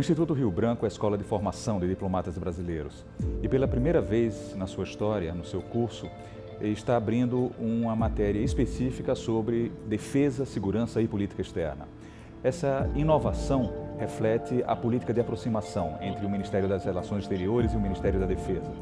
Instituto Rio Branco é a escola de formação de diplomatas brasileiros e pela primeira vez na sua história, no seu curso, está abrindo uma matéria específica sobre defesa, segurança e política externa. Essa inovação reflete a política de aproximação entre o Ministério das Relações Exteriores e o Ministério da Defesa.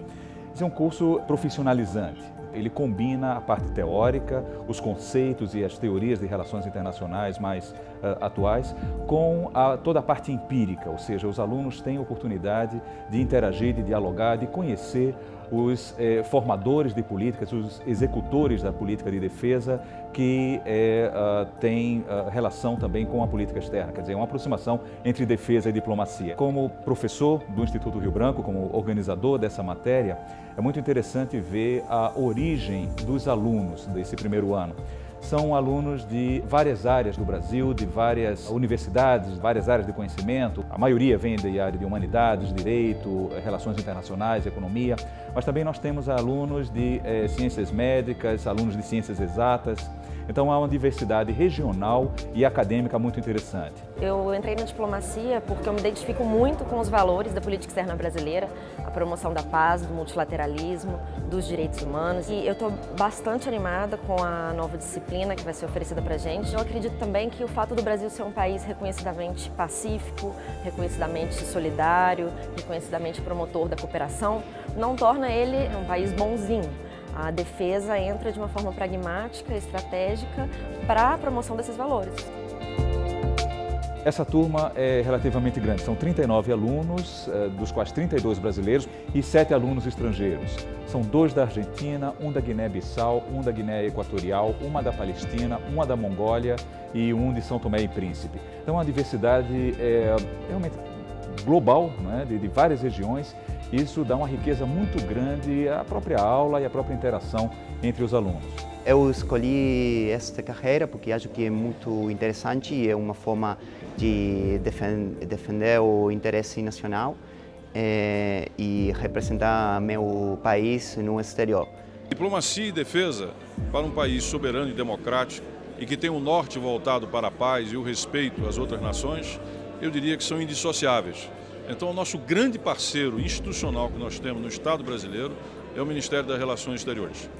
Esse é um curso profissionalizante. Ele combina a parte teórica, os conceitos e as teorias de relações internacionais mais uh, atuais, com a, toda a parte empírica, ou seja, os alunos têm oportunidade de interagir, de dialogar, de conhecer os eh, formadores de políticas, os executores da política de defesa que eh, uh, têm uh, relação também com a política externa, quer dizer, uma aproximação entre defesa e diplomacia. Como professor do Instituto Rio Branco, como organizador dessa matéria, é muito interessante ver a origem dos alunos desse primeiro ano. São alunos de várias áreas do Brasil, de várias universidades, várias áreas de conhecimento. A maioria vem da área de humanidades, direito, relações internacionais, economia, mas também nós temos alunos de eh, ciências médicas, alunos de ciências exatas, então há uma diversidade regional e acadêmica muito interessante. Eu entrei na diplomacia porque eu me identifico muito com os valores da política externa brasileira, a promoção da paz, do multilateralismo, dos direitos humanos. E eu estou bastante animada com a nova disciplina que vai ser oferecida para a gente. Eu acredito também que o fato do Brasil ser um país reconhecidamente pacífico, reconhecidamente solidário, reconhecidamente promotor da cooperação, não torna ele um país bonzinho. A defesa entra de uma forma pragmática, estratégica, para a promoção desses valores. Essa turma é relativamente grande, são 39 alunos, eh, dos quais 32 brasileiros e 7 alunos estrangeiros. São dois da Argentina, um da Guiné-Bissau, um da Guiné Equatorial, uma da Palestina, uma da Mongólia e um de São Tomé e Príncipe. Então a diversidade é realmente global, né, de, de várias regiões, isso dá uma riqueza muito grande à própria aula e à própria interação entre os alunos. Eu escolhi esta carreira porque acho que é muito interessante e é uma forma de defender o interesse nacional é, e representar meu país no exterior. Diplomacia e defesa para um país soberano e democrático e que tem o norte voltado para a paz e o respeito às outras nações, eu diria que são indissociáveis. Então, o nosso grande parceiro institucional que nós temos no Estado brasileiro é o Ministério das Relações Exteriores.